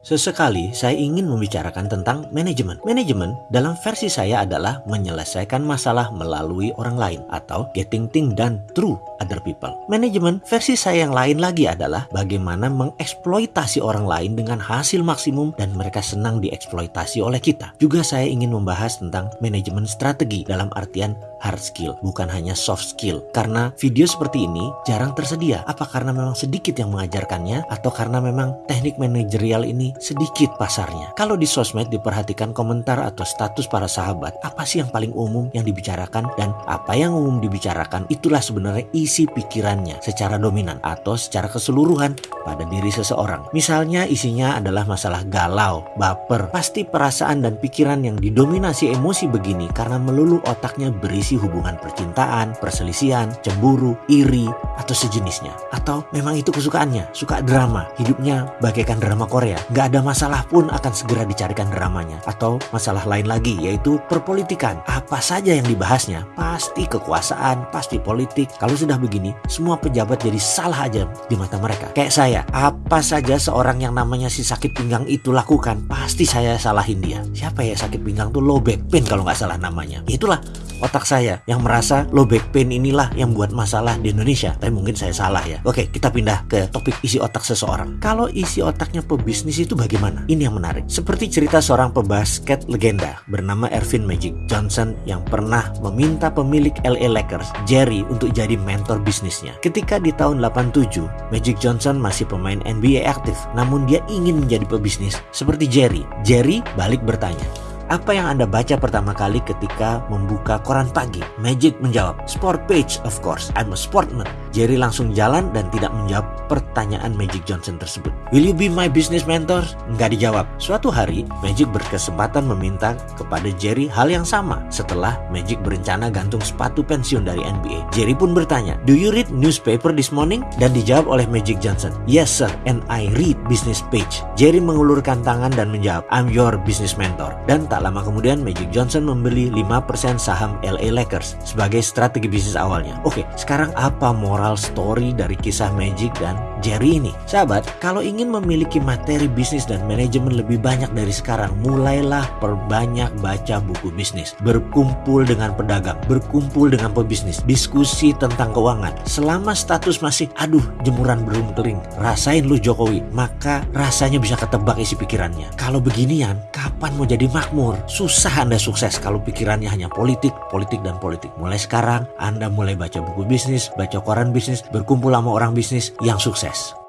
Sesekali saya ingin membicarakan tentang manajemen. Manajemen dalam versi saya adalah menyelesaikan masalah melalui orang lain atau getting things done through other people. Manajemen versi saya yang lain lagi adalah bagaimana mengeksploitasi orang lain dengan hasil maksimum dan mereka senang dieksploitasi oleh kita. Juga saya ingin membahas tentang manajemen strategi dalam artian hard skill, bukan hanya soft skill. Karena video seperti ini jarang tersedia. Apa karena memang sedikit yang mengajarkannya atau karena memang teknik manajerial ini sedikit pasarnya. Kalau di sosmed diperhatikan komentar atau status para sahabat, apa sih yang paling umum yang dibicarakan dan apa yang umum dibicarakan itulah sebenarnya isi pikirannya secara dominan atau secara keseluruhan pada diri seseorang. Misalnya isinya adalah masalah galau, baper, pasti perasaan dan pikiran yang didominasi emosi begini karena melulu otaknya berisi hubungan percintaan, perselisihan, cemburu, iri, atau sejenisnya. Atau memang itu kesukaannya, suka drama, hidupnya bagaikan drama Korea, Gak ada masalah pun akan segera dicarikan dramanya. Atau masalah lain lagi yaitu perpolitikan. Apa saja yang dibahasnya pasti kekuasaan, pasti politik. Kalau sudah begini, semua pejabat jadi salah aja di mata mereka. Kayak saya, apa saja seorang yang namanya si sakit pinggang itu lakukan, pasti saya salahin dia. Siapa ya sakit pinggang tuh low back pain kalau nggak salah namanya. Itulah otak saya yang merasa low back pain inilah yang buat masalah di Indonesia. Tapi mungkin saya salah ya. Oke, kita pindah ke topik isi otak seseorang. Kalau isi otaknya pebisnis itu bagaimana? Ini yang menarik. Seperti cerita seorang pebasket legenda bernama Ervin Magic Johnson yang pernah meminta pemilik LA Lakers, Jerry, untuk jadi mentor bisnisnya. Ketika di tahun 87, Magic Johnson masih pemain NBA aktif, namun dia ingin menjadi pebisnis seperti Jerry. Jerry balik bertanya, apa yang Anda baca pertama kali ketika membuka koran pagi? Magic menjawab, Sport page of course, I'm a sportman. Jerry langsung jalan dan tidak menjawab pertanyaan Magic Johnson tersebut. Will you be my business mentor? Nggak dijawab. Suatu hari, Magic berkesempatan meminta kepada Jerry hal yang sama setelah Magic berencana gantung sepatu pensiun dari NBA. Jerry pun bertanya, Do you read newspaper this morning? Dan dijawab oleh Magic Johnson, Yes sir, and I read business page. Jerry mengulurkan tangan dan menjawab, I'm your business mentor. Dan tak lama kemudian Magic Johnson membeli 5% saham LA Lakers sebagai strategi bisnis awalnya. Oke, sekarang apa moral moral story dari kisah Magic dan Jerry ini. Sahabat, kalau ingin memiliki materi bisnis dan manajemen lebih banyak dari sekarang, mulailah perbanyak baca buku bisnis. Berkumpul dengan pedagang, berkumpul dengan pebisnis, diskusi tentang keuangan. Selama status masih, aduh jemuran belum kering, rasain lu Jokowi, maka rasanya bisa ketebak isi pikirannya. Kalau beginian, kapan mau jadi makmur? Susah Anda sukses kalau pikirannya hanya politik, politik, dan politik. Mulai sekarang, Anda mulai baca buku bisnis, baca koran bisnis, berkumpul sama orang bisnis yang sukses. success.